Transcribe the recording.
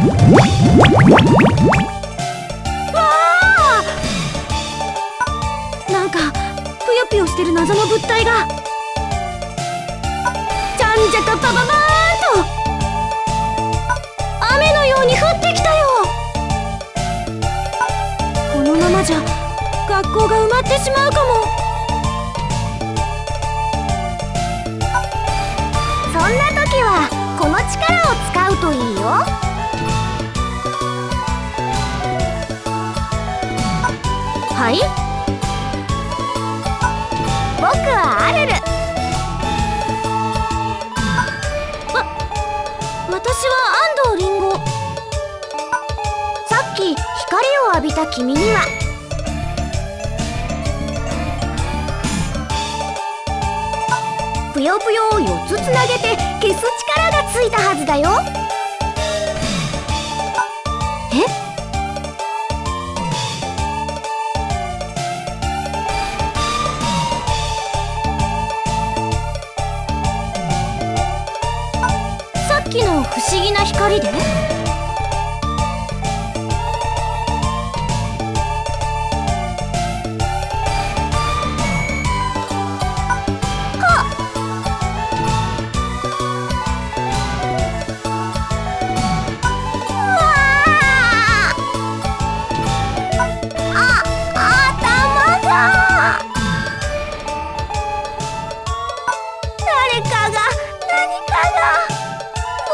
わあなんかぷよぷよしてる謎の物体が。じゃんじゃかパパバーンと。雨のように降ってきたよ。このままじゃ学校が埋まってしまうかも。そんな時はこの力を使うといいよ。はい。僕はアル。ル私は安藤リンゴ。さっき光を浴びた君には。ぷよぷよを4つつなげて消す力がついたはずだよ。不思議な光で？誰かが何かが。